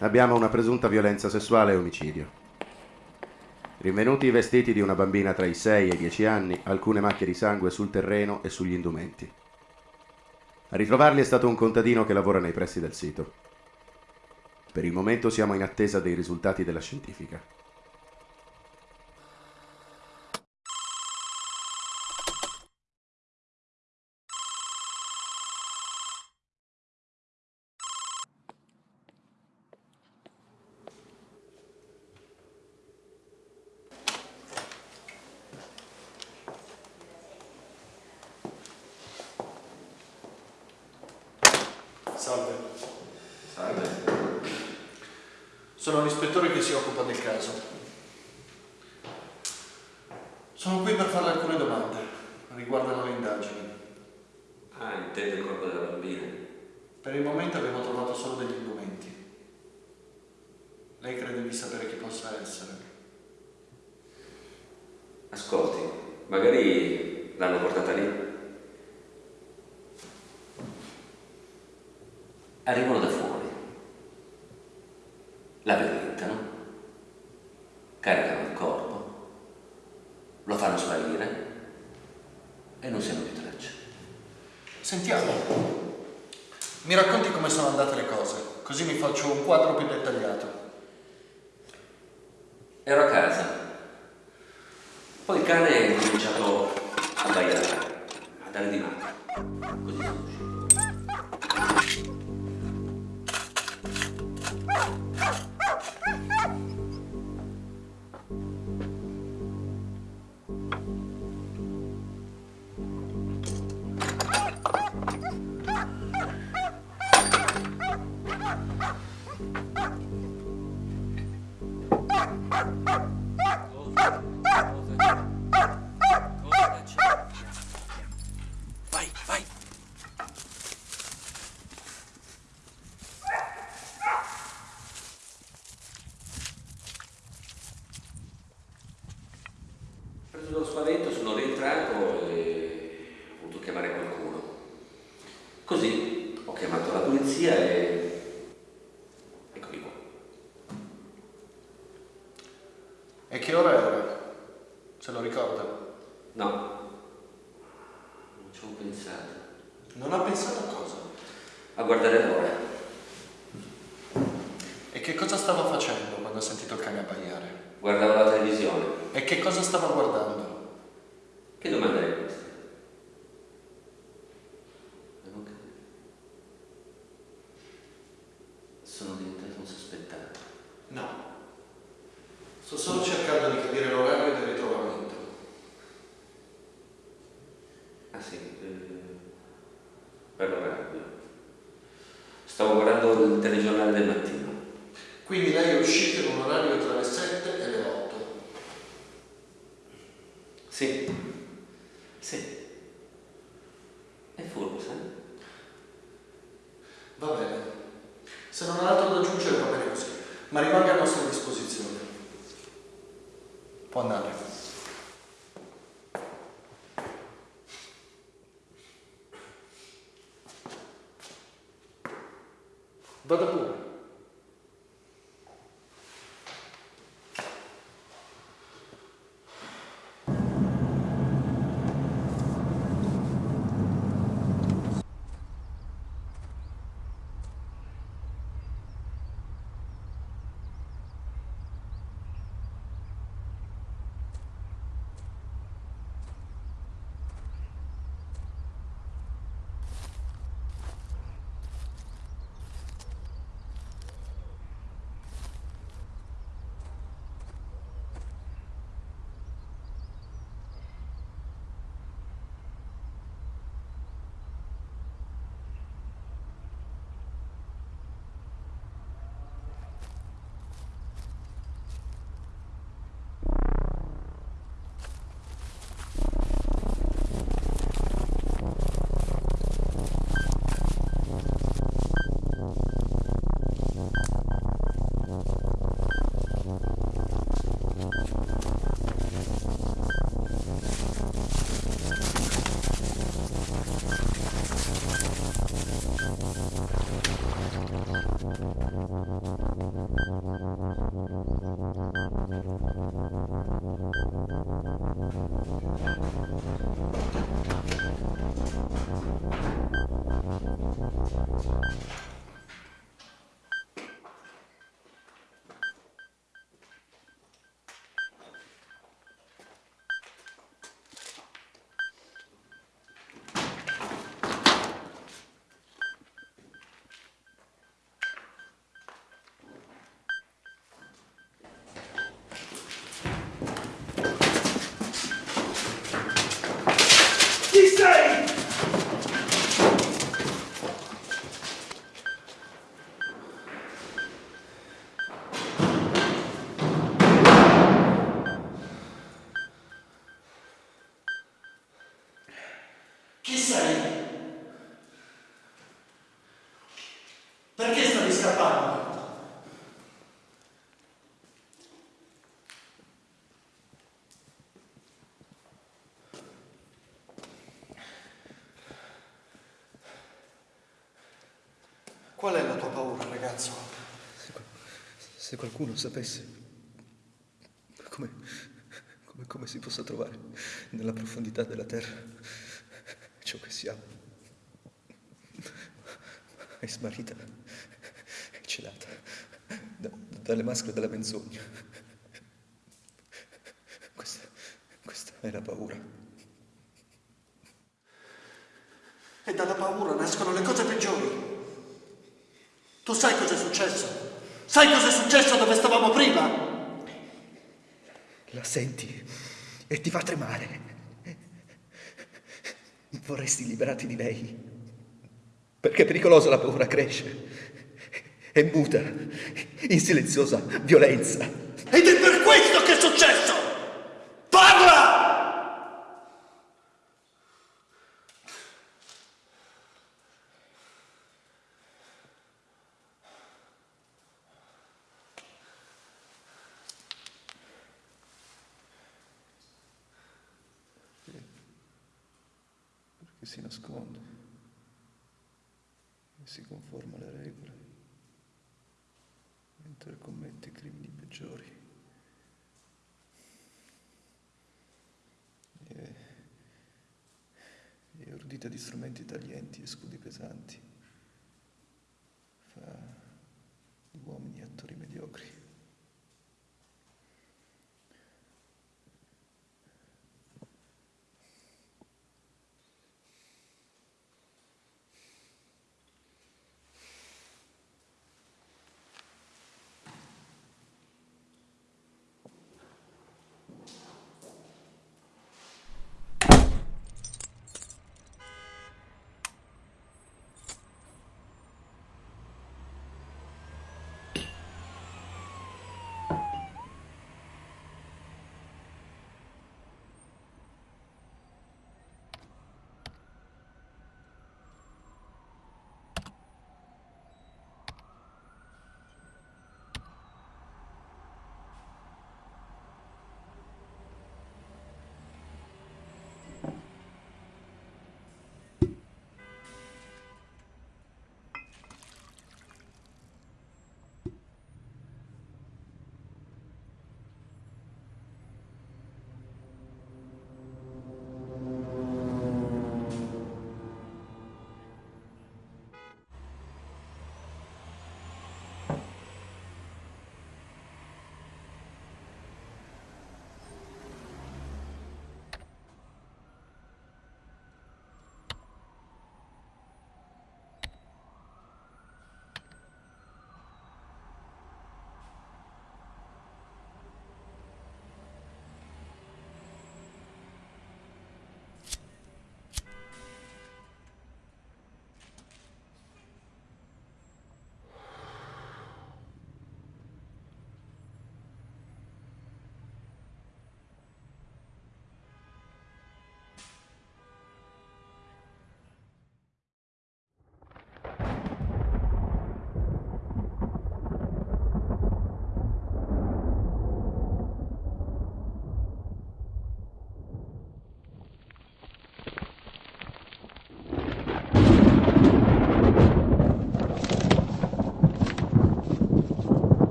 Abbiamo una presunta violenza sessuale e omicidio. Rinvenuti i vestiti di una bambina tra i 6 e i 10 anni, alcune macchie di sangue sul terreno e sugli indumenti. A ritrovarli è stato un contadino che lavora nei pressi del sito. Per il momento siamo in attesa dei risultati della scientifica. Salve. Salve. Sono l'ispettore che si occupa del caso. Sono qui per farle alcune domande. Riguardano le indagini. Ah, intende il corpo della bambina? Per il momento abbiamo trovato solo degli indumenti. Lei crede di sapere chi possa essere? Ascolti, magari l'hanno portata lì. Arrivano da fuori. La violentano. Caricano il corpo. Lo fanno sparire. E non si hanno più traccia. Sentiamo. Mi racconti come sono andate le cose, così mi faccio un quadro più dettagliato. Dallo spavento sono rientrato e ho voluto chiamare qualcuno. Così ho chiamato la polizia e... Eccomi qua. E che ora era? Se lo ricorda? No, non ci ho pensato. Non ha pensato a cosa? A guardare l'ora. E che cosa stava facendo quando ha sentito il cane abbaiare? Guardavo la televisione. E che cosa stava guardando? Che domanda è questa? Non ho capito. Sono diventato un sospettato. No. Sto solo cercando di capire l'orario del ritrovamento. Ah sì, eh, per l'orario. Stavo guardando il telegiornale del mattino. Quindi lei è uscito in un orario tra le 7 e le 8. Sì, sì. È furbo, sai? Va bene. Se non ha altro da aggiungere va bene così. Ma rimanga a nostra disposizione. Può andare. Qual è la tua paura, ragazzo? Se qualcuno sapesse come, come, come si possa trovare nella profondità della terra ciò che siamo, è smarrita e celata da- dalle maschere della menzogna. Questa, questa è la paura. E dalla paura nascono le cose peggiori. Tu sai cosa è successo? Sai cosa è successo dove stavamo prima? La senti e ti fa tremare. Vorresti liberarti di lei. Perché è pericolosa la paura cresce. È muta, in silenziosa violenza. Ed è per questo che è successo! Parla! Perché si nasconde e si conforma alle regole commette i crimini peggiori. E, e ordita di strumenti taglienti e scudi pesanti.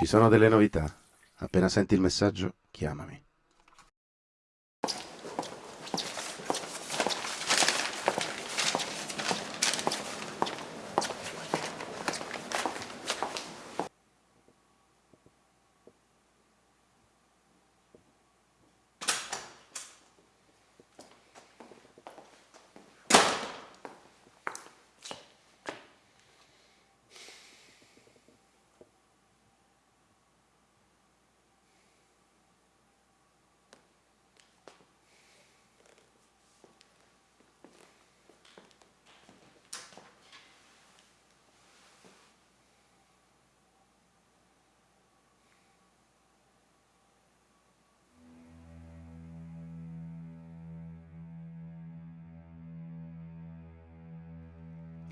Ci sono delle novità. Appena senti il messaggio, chiamami.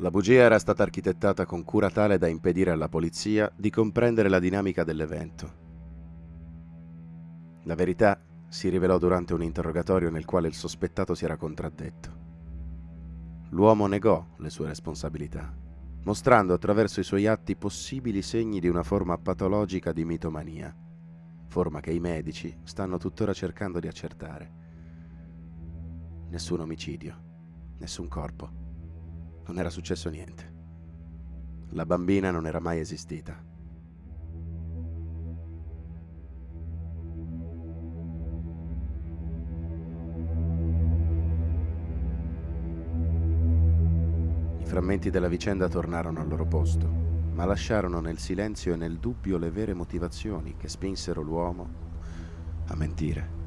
La bugia era stata architettata con cura tale da impedire alla polizia di comprendere la dinamica dell'evento. La verità si rivelò durante un interrogatorio nel quale il sospettato si era contraddetto. L'uomo negò le sue responsabilità, mostrando attraverso i suoi atti possibili segni di una forma patologica di mitomania, forma che i medici stanno tuttora cercando di accertare. Nessun omicidio, nessun corpo non era successo niente. La bambina non era mai esistita. I frammenti della vicenda tornarono al loro posto, ma lasciarono nel silenzio e nel dubbio le vere motivazioni che spinsero l'uomo a mentire.